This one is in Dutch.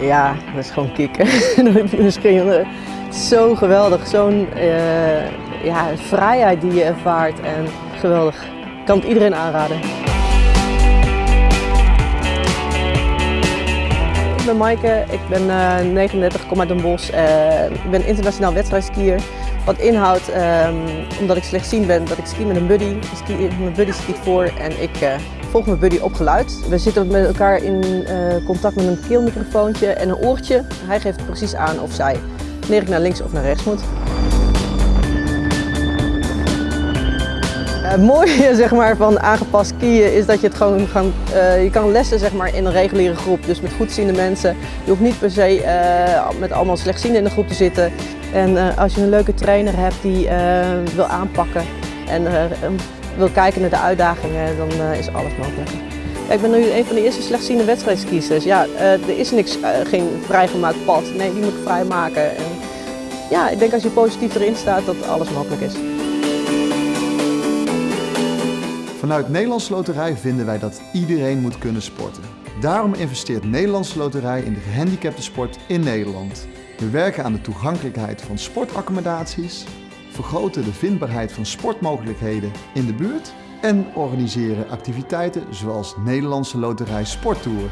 Ja, dat is gewoon kicken. Misschien zo geweldig, zo'n uh, ja, vrijheid die je ervaart en geweldig. Ik kan het iedereen aanraden. Ik ben Maaike, ik ben uh, 39, kom uit Den Bosch. Ik ben internationaal wedstrijdskier. Wat inhoudt, um, omdat ik slechtziend ben, dat ik ski met een buddy. Mijn buddy skiet voor en ik uh, volg mijn buddy op geluid. We zitten met elkaar in uh, contact met een keelmicrofoontje en een oortje. Hij geeft precies aan of zij wanneer ik naar links of naar rechts moet. Het mooie zeg maar, van aangepast skiën is dat je het gewoon uh, je kan lessen zeg maar, in een reguliere groep. Dus met goedziende mensen. Je hoeft niet per se met allemaal slechtzienden in de groep te zitten. En uh, als je een leuke trainer hebt die wil aanpakken en wil kijken naar de uitdagingen, dan is alles mogelijk. Ik ben nu een van de eerste slechtziende wedstrijdskiezers. Ja, er is niks, geen vrijgemaakt pad. Nee, die moet ik vrijmaken. En ja, ik denk als je positief erin staat dat alles mogelijk is. Vanuit Nederlandse Loterij vinden wij dat iedereen moet kunnen sporten. Daarom investeert Nederlandse Loterij in de gehandicapte sport in Nederland. We werken aan de toegankelijkheid van sportaccommodaties, vergroten de vindbaarheid van sportmogelijkheden in de buurt en organiseren activiteiten zoals Nederlandse Loterij Sporttour.